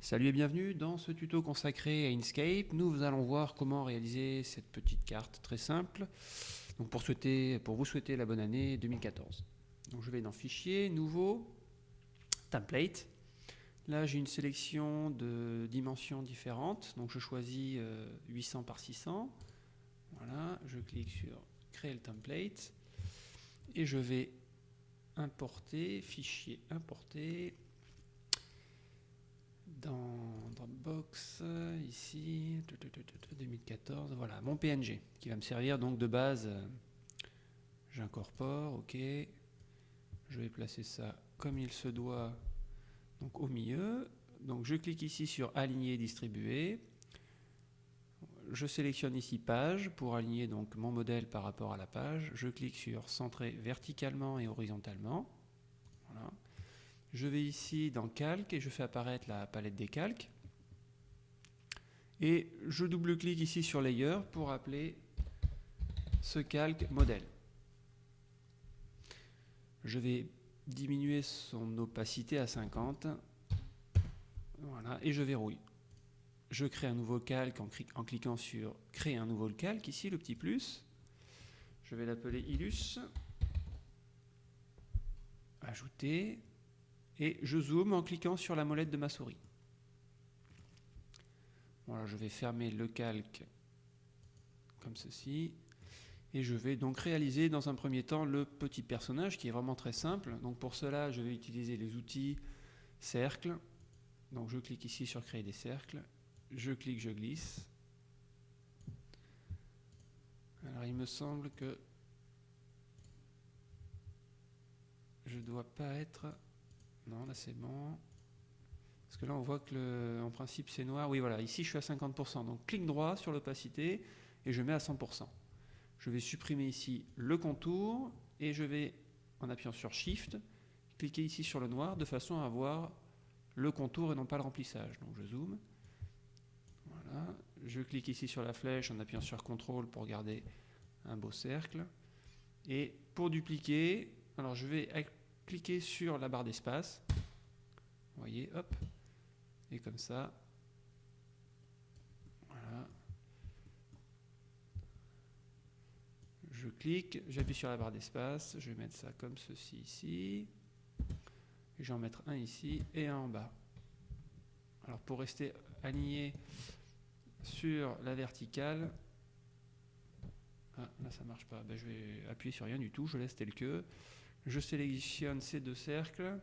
Salut et bienvenue dans ce tuto consacré à Inkscape. Nous allons voir comment réaliser cette petite carte très simple. Pour, vous souhaiter la bonne année 2014. Donc je vais dans Fichier, Nouveau, Template. Là j'ai une sélection de dimensions différentes. Donc je choisis 800 euh, par 600. Voilà, je clique sur Créer le template. Et je vais importer, fichier importer, dans Dropbox, ici, 2014, voilà, mon PNG, qui va me servir donc de base. J'incorpore, ok. Je vais placer ça comme il se doit, donc au milieu. Donc je clique ici sur Aligner et distribuer. Je sélectionne ici Page pour aligner donc mon modèle par rapport à la page. Je clique sur Centrer verticalement et horizontalement. Je vais ici dans Calque et je fais apparaître la palette des calques. Et je double-clique ici sur Layer pour appeler ce calque modèle. Je vais diminuer son opacité à 50. Voilà, et je verrouille. Je crée un nouveau calque en, en cliquant sur Créer un nouveau calque, ici le petit plus. Je vais l'appeler Illus. Ajouter et je zoome en cliquant sur la molette de ma souris. Voilà, je vais fermer le calque comme ceci. Et je vais donc réaliser dans un premier temps le petit personnage qui est vraiment très simple. Donc pour cela, je vais utiliser les outils cercle. Donc je clique ici sur créer des cercles. Je clique, je glisse. Alors il me semble que je dois pas être non, là c'est bon. Parce que là on voit que en principe c'est noir. Oui voilà, ici je suis à 50%. Donc clic droit sur l'opacité et je mets à 100%. Je vais supprimer ici le contour et je vais, en appuyant sur Shift, cliquer ici sur le noir de façon à avoir le contour et non pas le remplissage. Donc je zoome. Voilà. Je clique ici sur la flèche en appuyant sur CTRL pour garder un beau cercle. Et pour dupliquer, alors je vais cliquez sur la barre d'espace. Vous voyez, hop. Et comme ça. Voilà. Je clique, j'appuie sur la barre d'espace. Je vais mettre ça comme ceci ici. Et je vais en mettre un ici et un en bas. Alors pour rester aligné sur la verticale, ah, là ça marche pas, ben, je vais appuyer sur rien du tout, je laisse tel que je sélectionne ces deux cercles,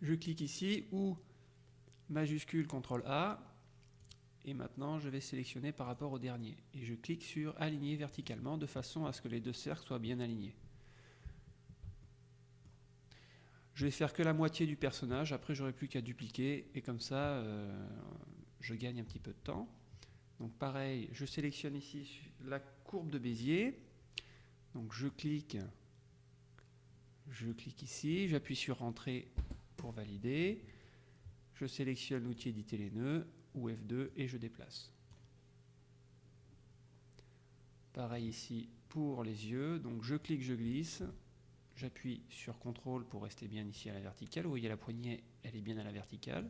je clique ici ou majuscule CTRL A. Et maintenant je vais sélectionner par rapport au dernier. Et je clique sur aligner verticalement de façon à ce que les deux cercles soient bien alignés. Je vais faire que la moitié du personnage, après j'aurai plus qu'à dupliquer. Et comme ça euh, je gagne un petit peu de temps. Donc pareil, je sélectionne ici la courbe de Bézier, donc je clique je clique ici, j'appuie sur Entrée pour valider. Je sélectionne l'outil éditer les nœuds ou F2 et je déplace. Pareil ici pour les yeux, donc je clique, je glisse, j'appuie sur CTRL pour rester bien ici à la verticale. Vous voyez la poignée, elle est bien à la verticale.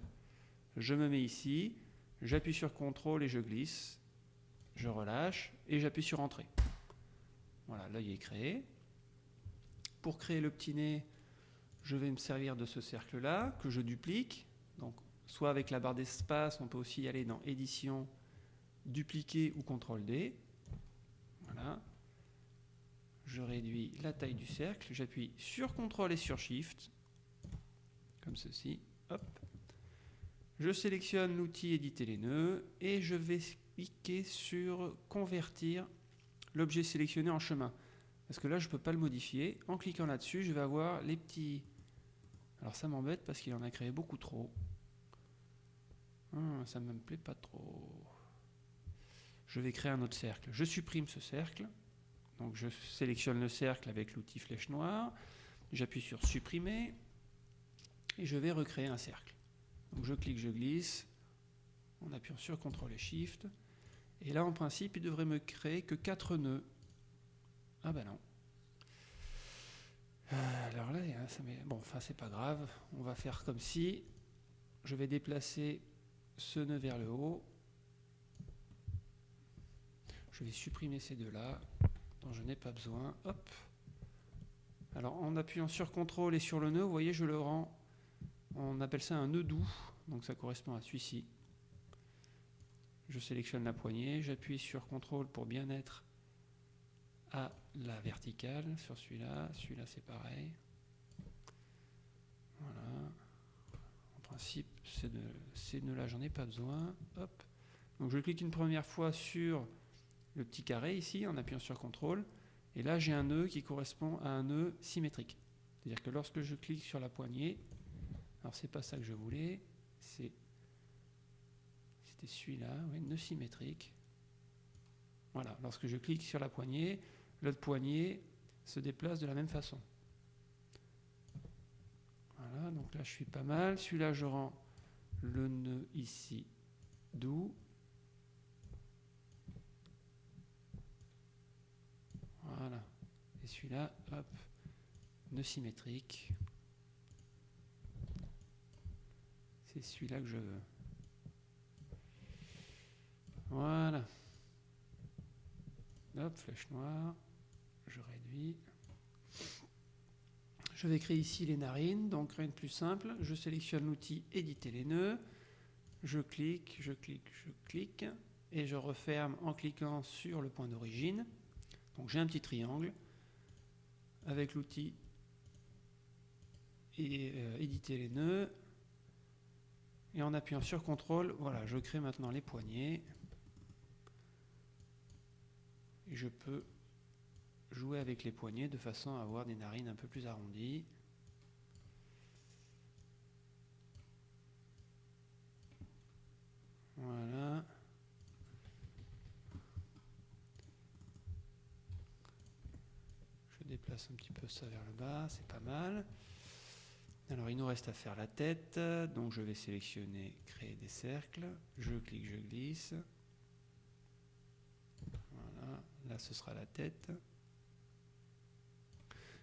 Je me mets ici, j'appuie sur CTRL et je glisse, je relâche et j'appuie sur Entrée. Voilà, l'œil est créé. Pour créer le petit nez, je vais me servir de ce cercle-là, que je duplique. Donc, soit avec la barre d'espace, on peut aussi aller dans Édition, Dupliquer ou CTRL-D. Voilà. Je réduis la taille du cercle, j'appuie sur CTRL et sur SHIFT, comme ceci. Hop. Je sélectionne l'outil Éditer les nœuds et je vais cliquer sur Convertir l'objet sélectionné en chemin. Parce que là, je ne peux pas le modifier. En cliquant là-dessus, je vais avoir les petits... Alors ça m'embête parce qu'il en a créé beaucoup trop. Ah, ça ne me plaît pas trop. Je vais créer un autre cercle. Je supprime ce cercle. Donc je sélectionne le cercle avec l'outil flèche noire. J'appuie sur supprimer. Et je vais recréer un cercle. Donc je clique, je glisse. En appuyant sur CTRL et SHIFT. Et là, en principe, il devrait me créer que 4 nœuds. Ah ben non. Euh, alors là, bon, enfin c'est pas grave. On va faire comme si je vais déplacer ce nœud vers le haut. Je vais supprimer ces deux-là, dont je n'ai pas besoin. Hop. Alors en appuyant sur CTRL et sur le nœud, vous voyez, je le rends, on appelle ça un nœud doux, donc ça correspond à celui-ci. Je sélectionne la poignée, j'appuie sur CTRL pour bien être à la verticale sur celui-là, celui-là c'est pareil. Voilà. En principe, ces nœuds-là, j'en ai pas besoin. Hop. Donc je clique une première fois sur le petit carré ici en appuyant sur CTRL. Et là, j'ai un nœud qui correspond à un nœud symétrique. C'est-à-dire que lorsque je clique sur la poignée, alors c'est pas ça que je voulais, c'est c'était celui-là, oui, nœud symétrique. Voilà, lorsque je clique sur la poignée, l'autre poignée se déplace de la même façon. Voilà, donc là je suis pas mal. Celui-là, je rends le nœud ici doux. Voilà. Et celui-là, hop, nœud symétrique. C'est celui-là que je veux. Voilà. Hop, flèche noire. Je réduis. Je vais créer ici les narines, donc rien de plus simple. Je sélectionne l'outil éditer les nœuds. Je clique, je clique, je clique. Et je referme en cliquant sur le point d'origine. Donc j'ai un petit triangle avec l'outil euh, éditer les nœuds. Et en appuyant sur CTRL, voilà, je crée maintenant les poignées. Je peux jouer avec les poignets de façon à avoir des narines un peu plus arrondies. Voilà. Je déplace un petit peu ça vers le bas, c'est pas mal. Alors il nous reste à faire la tête, donc je vais sélectionner créer des cercles, je clique, je glisse. Là ce sera la tête.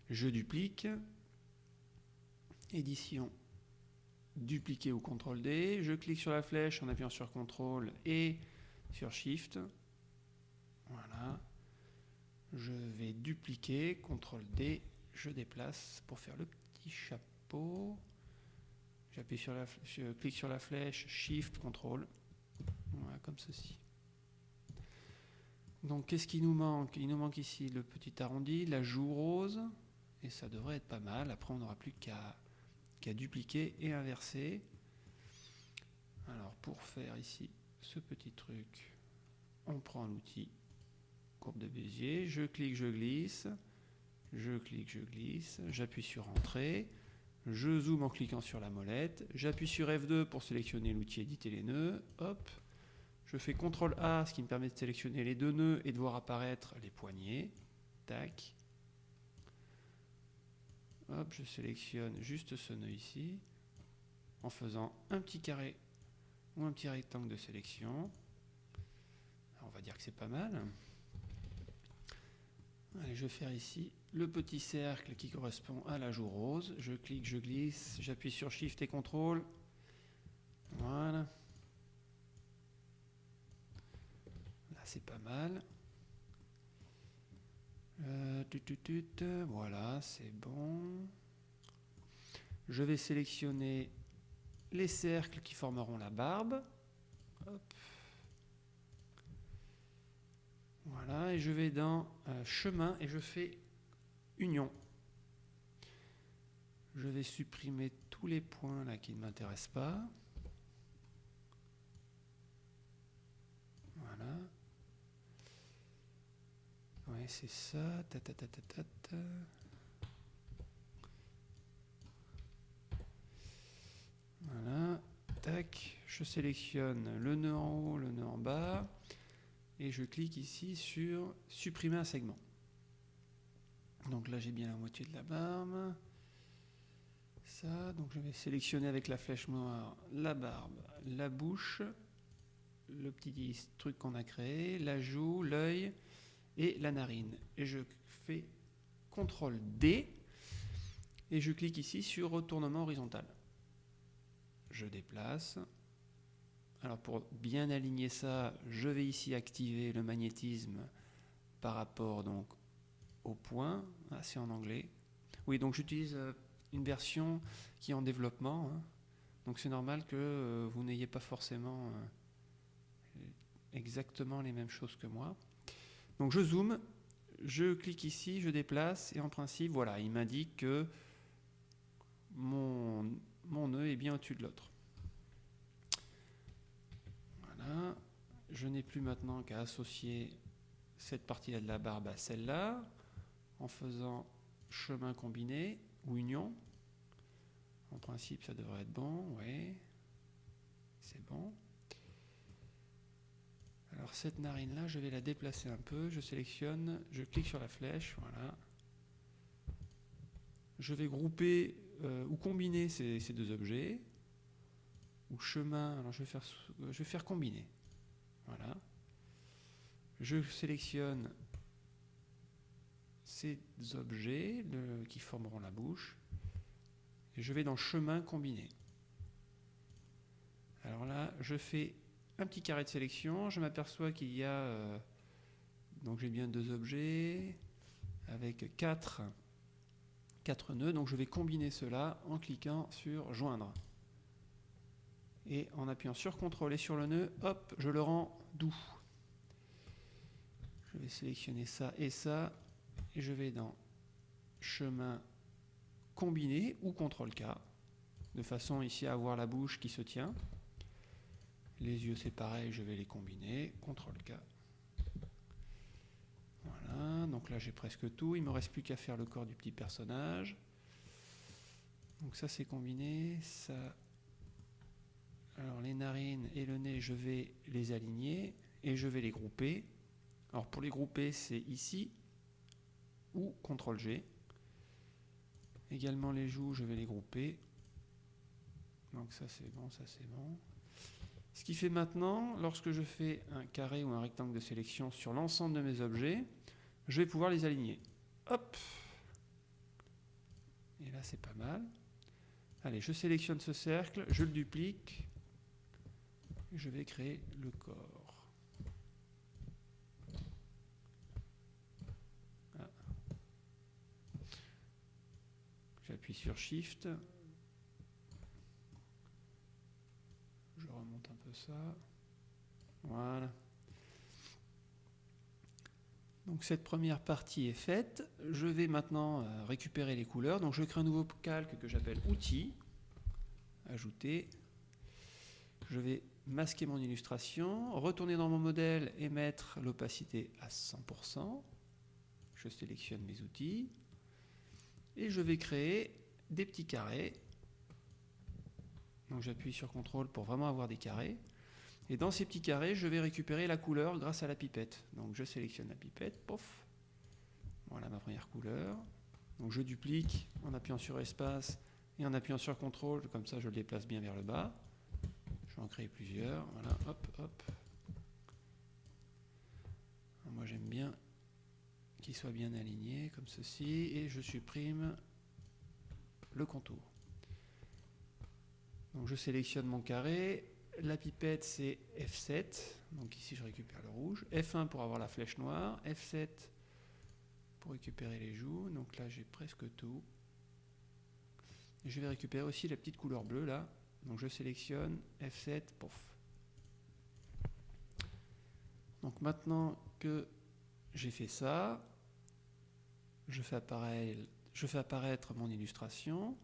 Je duplique, édition, dupliquer ou CTRL D, je clique sur la flèche en appuyant sur CTRL et sur SHIFT, voilà, je vais dupliquer, CTRL D, je déplace pour faire le petit chapeau, j'appuie sur la je clique sur la flèche, SHIFT, CTRL, voilà, comme ceci. Donc qu'est-ce qui nous manque? Il nous manque ici le petit arrondi, la joue rose, et ça devrait être pas mal. Après, on n'aura plus qu'à dupliquer et inverser. Alors, pour faire ici ce petit truc, on prend l'outil courbe de Bézier, je clique, je glisse, je clique, je glisse, j'appuie sur Entrée, je zoome en cliquant sur la molette, j'appuie sur F2 pour sélectionner l'outil éditer les nœuds, hop, je fais CTRL A, ce qui me permet de sélectionner les deux nœuds et de voir apparaître les poignées, tac, Hop, je sélectionne juste ce nœud ici en faisant un petit carré ou un petit rectangle de sélection. on va dire que c'est pas mal. Je vais faire ici le petit cercle qui correspond à la joue rose. Je clique, je glisse, j'appuie sur Shift et CTRL. Voilà. Là, c'est pas mal. Euh, voilà, c'est bon. Je vais sélectionner les cercles qui formeront la barbe. Voilà, et je vais dans euh, chemin et je fais union. Je vais supprimer tous les points qui ne m'intéressent pas. Voilà. C'est ça. Voilà. Tac. Je sélectionne le nœud en haut, le nœud en bas. Et je clique ici sur supprimer un segment. Donc là, j'ai bien la moitié de la barbe. Ça, donc je vais sélectionner avec la flèche noire la barbe, la bouche, le petit truc qu'on a créé, la joue, l'œil, et la narine. Et je fais CTRL D et je clique ici sur retournement horizontal. je déplace. Alors pour bien aligner ça, je vais ici activer le magnétisme par rapport donc au point. Ah, c'est en anglais. Oui, donc j'utilise euh, une version qui est en développement. Hein. Donc c'est normal que euh, vous n'ayez pas forcément euh, exactement les mêmes choses que moi. Donc je zoome, je clique ici, je déplace et en principe, voilà, il m'indique que mon, mon nœud est bien au-dessus de l'autre. Voilà. Je n'ai plus maintenant qu'à associer cette partie-là de la barbe à celle-là en faisant chemin combiné ou union. En principe, ça devrait être bon, oui. C'est bon. Cette narine-là, je vais la déplacer un peu. Je sélectionne, je clique sur la flèche, voilà. Je vais grouper euh, ou combiner ces, deux objets. Ou chemin, alors je vais faire, je vais faire combiner. Voilà. Je sélectionne ces objets qui formeront la bouche et je vais dans chemin combiné. Alors là, je fais un petit carré de sélection, je m'aperçois qu'il y a euh, donc j'ai bien deux objets avec quatre, quatre nœuds, donc je vais combiner cela en cliquant sur joindre. Et en appuyant sur CTRL et sur le nœud, hop, je le rends doux. Je vais sélectionner ça et ça, et je vais dans chemin combiné ou CTRL-K, de façon ici à avoir la bouche qui se tient. Les yeux c'est pareil, je vais les combiner, CTRL-K. Voilà, donc là j'ai presque tout, il me reste plus qu'à faire le corps du petit personnage. Donc ça c'est combiné. Alors les narines et le nez, je vais les aligner et je vais les grouper. Alors pour les grouper, c'est ici ou CTRL G. Également les joues, je vais les grouper. Donc ça c'est bon, ça c'est bon. Ce qui fait maintenant, lorsque je fais un carré ou un rectangle de sélection sur l'ensemble de mes objets, je vais pouvoir les aligner. Hop Et là c'est pas mal. Allez, je sélectionne ce cercle, je le duplique, et je vais créer le corps. J'appuie sur Shift. Je remonte un peu Voilà. Donc cette première partie est faite. Je vais maintenant euh, récupérer les couleurs. Donc je crée un nouveau calque que j'appelle Outils. Ajouter. Je vais masquer mon illustration, retourner dans mon modèle et mettre l'opacité à 100%. Je sélectionne mes outils et je vais créer des petits carrés. Donc j'appuie sur CTRL pour vraiment avoir des carrés. Et dans ces petits carrés, je vais récupérer la couleur grâce à la pipette. Donc je sélectionne la pipette, pof. Voilà ma première couleur. Donc je duplique en appuyant sur espace et en appuyant sur CTRL, comme ça je le déplace bien vers le bas. Je vais en créer plusieurs. Voilà, hop, hop. Moi j'aime bien qu'il soit bien aligné comme ceci et je supprime le contour. Donc je sélectionne mon carré, la pipette c'est F7, donc ici je récupère le rouge, F1 pour avoir la flèche noire, F7 pour récupérer les joues, donc là j'ai presque tout. je vais récupérer aussi la petite couleur bleue là, donc je sélectionne F7, pof. Donc maintenant que j'ai fait ça, je fais, je fais apparaître mon illustration,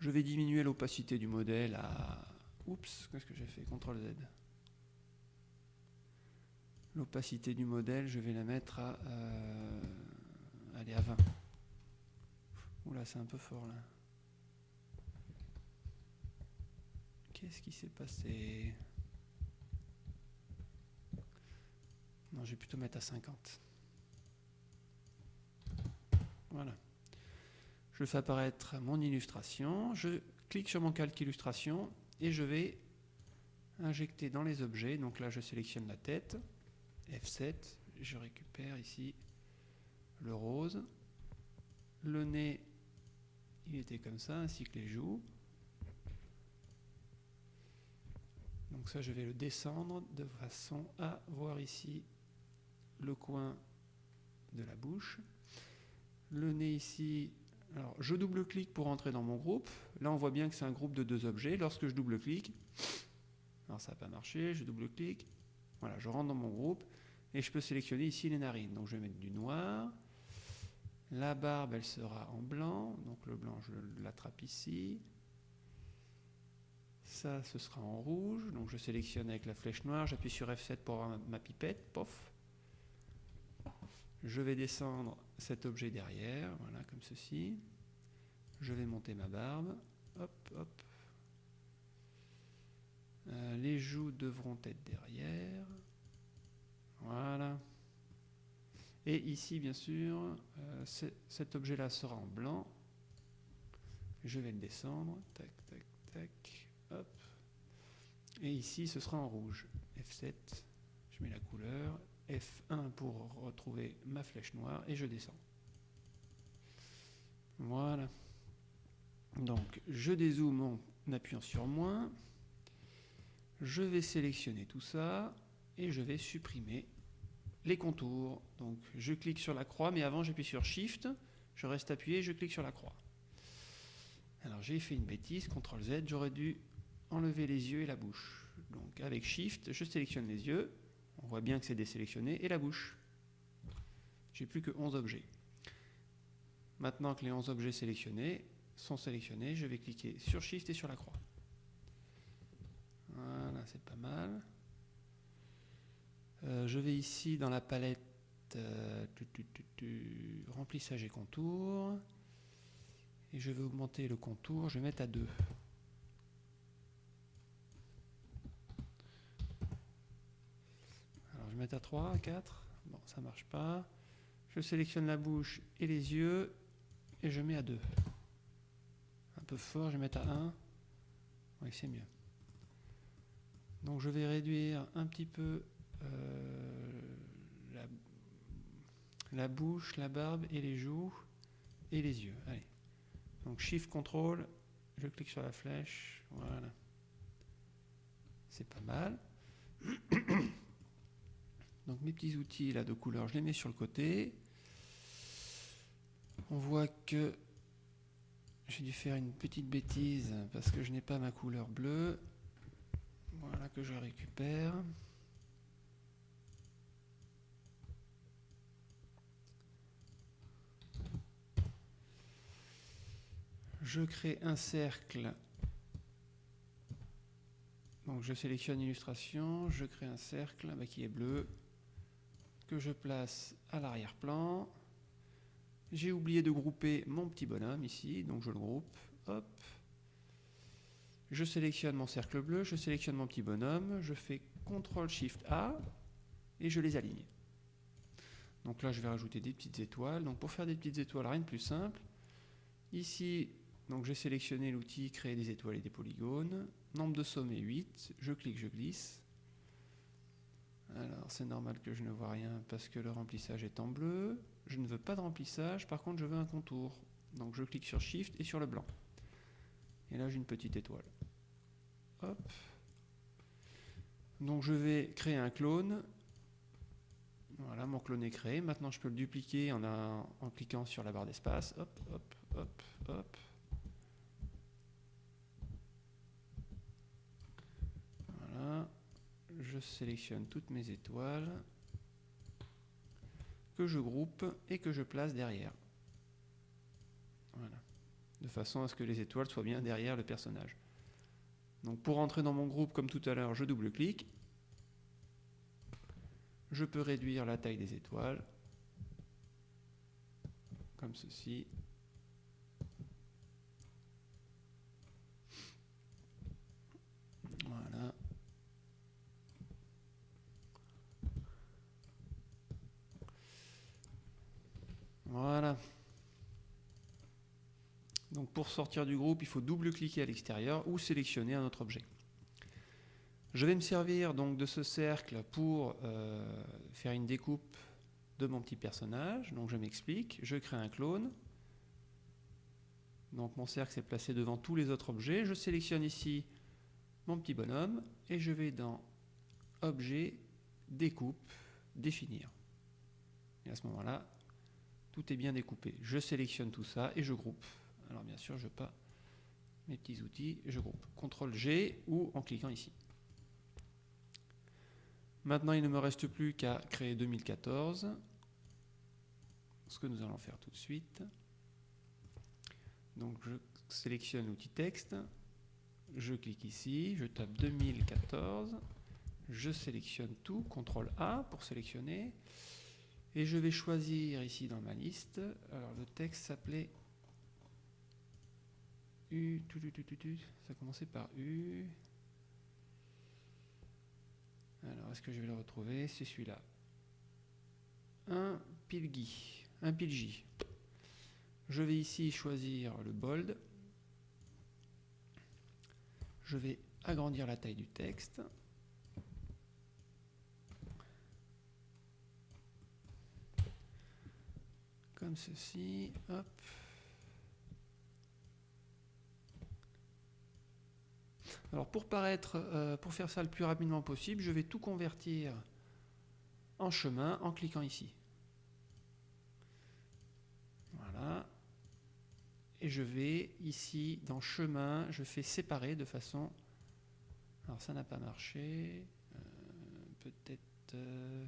je vais diminuer l'opacité du modèle à... Oups, qu'est-ce que j'ai fait? CTRL Z. L'opacité du modèle, je vais la mettre à... Euh, allez, à 20. Oula, c'est un peu fort là. Qu'est-ce qui s'est passé? Non, je vais plutôt mettre à 50. Voilà. Je fais apparaître mon illustration, je clique sur mon calque illustration et je vais injecter dans les objets. Donc là, je sélectionne la tête, F7, je récupère ici le rose, le nez, il était comme ça, ainsi que les joues. Donc ça, je vais le descendre de façon à voir ici le coin de la bouche. Le nez ici, alors je double-clique pour entrer dans mon groupe. Là, on voit bien que c'est un groupe de deux objets. Lorsque je double-clique, alors ça n'a pas marché, je double-clique. Voilà, je rentre dans mon groupe et je peux sélectionner ici les narines. Donc je vais mettre du noir. La barbe, elle sera en blanc. Donc le blanc, je l'attrape ici. Ça, ce sera en rouge. Donc je sélectionne avec la flèche noire. J'appuie sur F7 pour avoir ma pipette. Pof. Je vais descendre cet objet derrière. Voilà, comme ceci. Je vais monter ma barbe. Hop, hop. Euh, les joues devront être derrière. Voilà. Et ici, bien sûr, euh, cet objet-là sera en blanc. Je vais le descendre. Tac, tac, tac. Et ici, ce sera en rouge. F7, je mets la couleur. F1 pour retrouver ma flèche noire et je descends. Voilà. Donc, je dézoome en appuyant sur moins. Je vais sélectionner tout ça et je vais supprimer les contours. Donc je clique sur la croix, mais avant j'appuie sur Shift, je reste appuyé, je clique sur la croix. Alors j'ai fait une bêtise, CTRL Z, j'aurais dû enlever les yeux et la bouche. Donc avec Shift, je sélectionne les yeux, on voit bien que c'est désélectionné, et la bouche. J'ai plus que 11 objets. Maintenant que les 11 objets sélectionnés sont sélectionnés, je vais cliquer sur Shift et sur la croix. Voilà, c'est pas mal. Euh, je vais ici dans la palette euh, remplissage et contour. Et je vais augmenter le contour, je vais mettre à 2. Alors je vais mettre à 3, à 4. Bon, ça marche pas. Je sélectionne la bouche et les yeux et je mets à 2. Peu fort, je vais mettre à 1. Oui, c'est mieux. Donc je vais réduire un petit peu euh, la, bouche, la barbe et les joues et les yeux. Allez. Donc Shift Control, je clique sur la flèche, voilà. C'est pas mal. Donc mes petits outils là de couleur, je les mets sur le côté. On voit que j'ai dû faire une petite bêtise parce que je n'ai pas ma couleur bleue. Voilà que je récupère. je crée un cercle. Donc je sélectionne illustration, je crée un cercle bah, qui est bleu, que je place à l'arrière-plan. J'ai oublié de grouper mon petit bonhomme ici, donc je le groupe. Hop. Je sélectionne mon cercle bleu, je sélectionne mon petit bonhomme, je fais CTRL SHIFT A et je les aligne. Donc là, je vais rajouter des petites étoiles. Donc pour faire des petites étoiles, rien de plus simple. Ici, j'ai sélectionné l'outil créer des étoiles et des polygones. Nombre de sommets 8. Je clique, je glisse. Alors c'est normal que je ne vois rien parce que le remplissage est en bleu. Je ne veux pas de remplissage, par contre je veux un contour. Donc je clique sur Shift et sur le blanc. Et là j'ai une petite étoile. Hop. Donc je vais créer un clone. Voilà, mon clone est créé. Maintenant je peux le dupliquer en, en cliquant sur la barre d'espace. Hop, hop, hop, hop. je sélectionne toutes mes étoiles que je groupe et que je place derrière. Voilà. De façon à ce que les étoiles soient bien derrière le personnage. Donc pour entrer dans mon groupe, comme tout à l'heure, je double-clique. Je peux réduire la taille des étoiles, comme ceci. Voilà. Donc pour sortir du groupe, il faut double-cliquer à l'extérieur ou sélectionner un autre objet. Je vais me servir donc de ce cercle pour euh, faire une découpe de mon petit personnage. Donc je m'explique, je crée un clone. Donc mon cercle s'est placé devant tous les autres objets. Je sélectionne ici mon petit bonhomme et je vais dans Objet, Découpe, Définir. Et à ce moment-là, tout est bien découpé. Je sélectionne tout ça et je groupe. Alors bien sûr, je pas mes petits outils, je groupe. CTRL G ou en cliquant ici. Maintenant, il ne me reste plus qu'à créer 2014, ce que nous allons faire tout de suite. Donc je sélectionne l'outil texte, je clique ici, je tape 2014, je sélectionne tout, CTRL A pour sélectionner, et je vais choisir ici dans ma liste, alors le texte s'appelait U, ça commençait par U. Alors, est-ce que je vais le retrouver? C'est celui-là. Un pilgi, un pilgi. Je vais ici choisir le bold. Je vais agrandir la taille du texte. Comme ceci. Alors pour paraître, euh, pour faire ça le plus rapidement possible, je vais tout convertir en chemin en cliquant ici. Voilà. Et je vais ici dans chemin, je fais séparer de façon... Alors ça n'a pas marché. Euh, peut-être euh,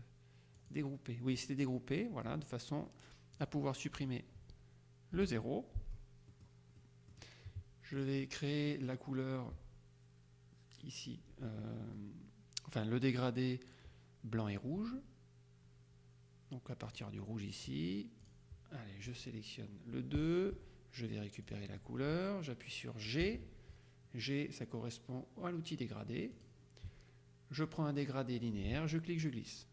dégrouper. Oui, c'était dégroupé, voilà, de façon à pouvoir supprimer le 0. Je vais créer la couleur ici, euh, enfin le dégradé blanc et rouge. Donc à partir du rouge ici, allez, je sélectionne le 2, je vais récupérer la couleur, j'appuie sur G. G, ça correspond à l'outil dégradé. Je prends un dégradé linéaire, je clique, je glisse.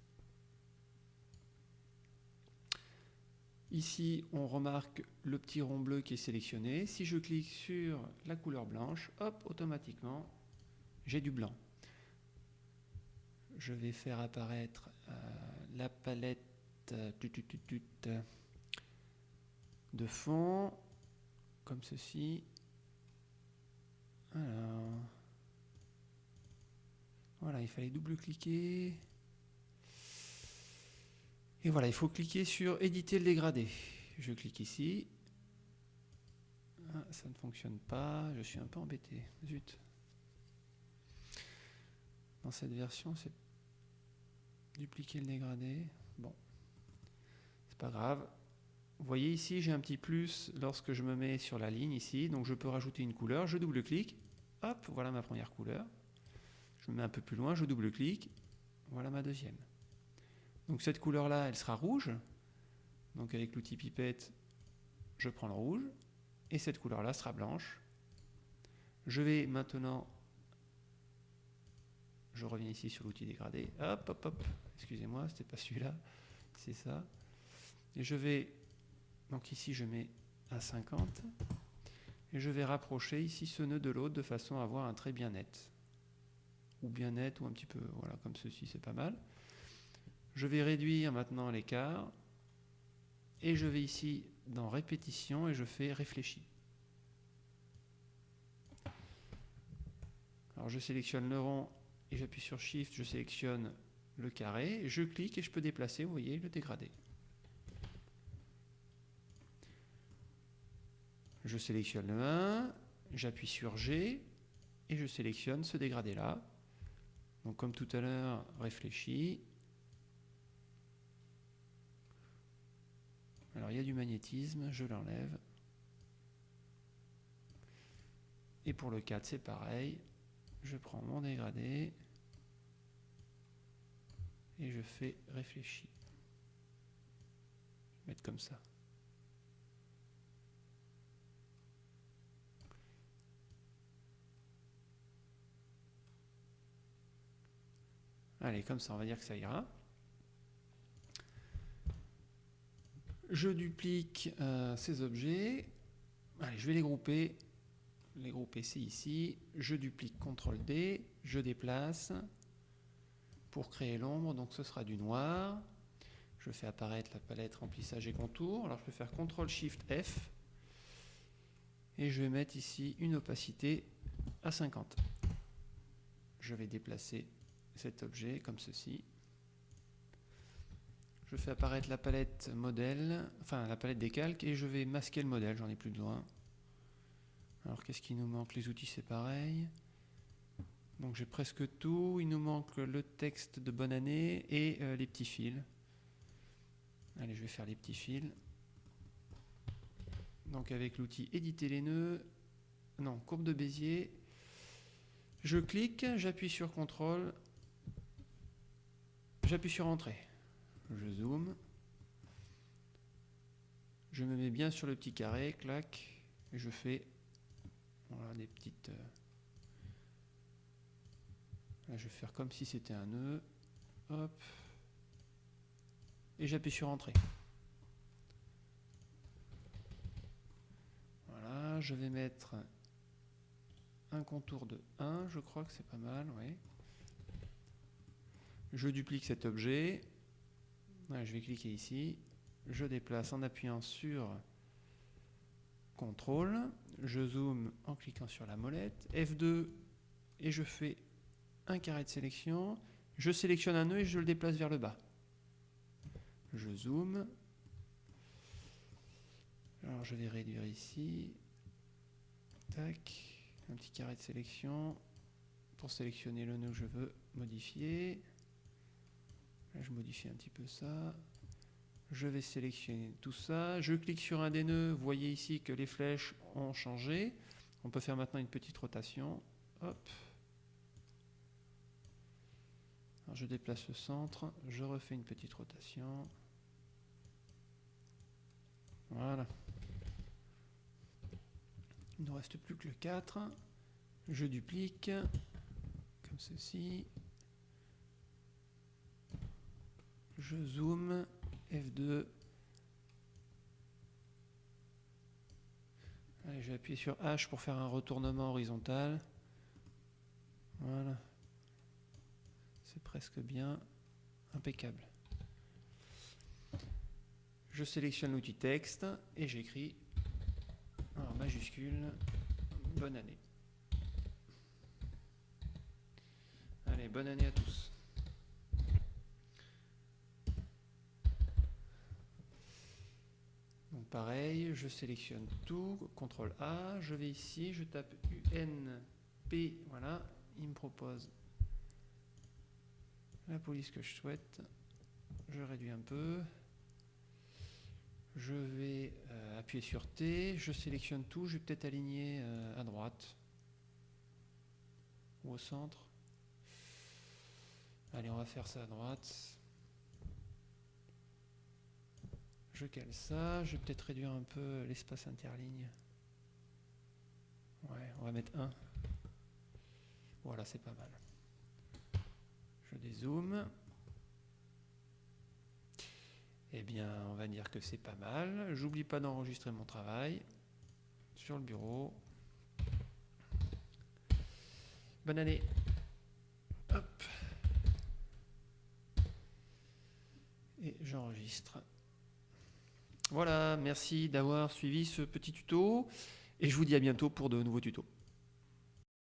Ici, on remarque le petit rond bleu qui est sélectionné. Si je clique sur la couleur blanche, hop, automatiquement, j'ai du blanc. Je vais faire apparaître euh, la palette euh, de fond, comme ceci. Alors, voilà, il fallait double-cliquer. Et voilà, il faut cliquer sur éditer le dégradé. Je clique ici. Ah, ça ne fonctionne pas, je suis un peu embêté. Zut. Dans cette version, c'est dupliquer le dégradé. Bon, c'est pas grave. Vous voyez ici, j'ai un petit plus lorsque je me mets sur la ligne ici. Donc je peux rajouter une couleur. Je double-clique. Hop, voilà ma première couleur. Je me mets un peu plus loin, je double-clique. Voilà ma deuxième. Donc cette couleur-là, elle sera rouge. Donc avec l'outil pipette, je prends le rouge. Et cette couleur-là sera blanche. Je vais maintenant je reviens ici sur l'outil dégradé. Hop, hop, hop. Excusez-moi, c'était pas celui-là. C'est ça. Et je vais, donc ici je mets à 50. Et je vais rapprocher ici ce nœud de l'autre de façon à avoir un trait bien net. Ou bien net, ou un petit peu, voilà, comme ceci, c'est pas mal. Je vais réduire maintenant l'écart. Et je vais ici dans répétition et je fais réfléchir. Alors je sélectionne le rond et j'appuie sur Shift, je sélectionne le carré, je clique et je peux déplacer, vous voyez, le dégradé. Je sélectionne le 1, j'appuie sur G et je sélectionne ce dégradé-là. Donc comme tout à l'heure, réfléchi. Alors il y a du magnétisme, je l'enlève. Et pour le 4, c'est pareil je prends mon dégradé et je fais réfléchir. Je vais mettre comme ça. Allez, comme ça, on va dire que ça ira. Je duplique euh, ces objets. Je vais les grouper les groupes ici, ici, je duplique CTRL D, je déplace pour créer l'ombre, donc ce sera du noir. Je fais apparaître la palette remplissage et contour. Alors je peux faire CTRL SHIFT F et je vais mettre ici une opacité à 50. je vais déplacer cet objet comme ceci. Je fais apparaître la palette modèle, enfin la palette des calques, et je vais masquer le modèle, j'en ai plus besoin. Alors qu'est-ce qui nous manque? Les outils c'est pareil. Donc j'ai presque tout, il nous manque le texte de bonne année et euh, les petits fils. Allez, je vais faire les petits fils. Donc avec l'outil éditer les nœuds, non, courbe de Bézier, je clique, j'appuie sur CTRL, j'appuie sur Entrée. Je zoome. Je me mets bien sur le petit carré, clac, et je fais voilà, des petites... Euh, là, je vais faire comme si c'était un nœud. Hop. Et j'appuie sur Entrée. Voilà, je vais mettre un contour de 1, je crois que c'est pas mal, oui. Je duplique cet objet. Je vais cliquer ici. Je déplace en appuyant sur CTRL. Je zoome en cliquant sur la molette. F2 et je fais un carré de sélection. Je sélectionne un nœud et je le déplace vers le bas. Je zoome. Alors je vais réduire ici. Tac un petit carré de sélection pour sélectionner le nœud que je veux modifier. Là, je modifie un petit peu ça. Je vais sélectionner tout ça. Je clique sur un des nœuds. Vous voyez ici que les flèches ont changé. On peut faire maintenant une petite rotation. Hop. je déplace le centre. Je refais une petite rotation. Voilà. Il ne reste plus que le 4. Je duplique, comme ceci. Je zoome, F2. Allez, je sur H pour faire un retournement horizontal. Voilà. C'est presque bien. Impeccable. Je sélectionne l'outil texte et j'écris en majuscule, bonne année. Allez, bonne année à tous. Pareil, je sélectionne tout, CTRL A, je vais ici, je tape UNP, voilà, il me propose la police que je souhaite. Je réduis un peu. Je vais euh, appuyer sur T, je sélectionne tout, je vais peut-être aligner euh, à droite ou au centre. Allez, on va faire ça à droite. Je cale ça, je vais peut-être réduire un peu l'espace interligne. Ouais, on va mettre 1. Voilà, c'est pas mal. Je dézoome. Eh bien, on va dire que c'est pas mal. J'oublie pas d'enregistrer mon travail sur le bureau. Bonne année. Hop. Et j'enregistre. Voilà, merci d'avoir suivi ce petit tuto et je vous dis à bientôt pour de nouveaux tutos.